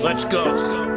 Let's go.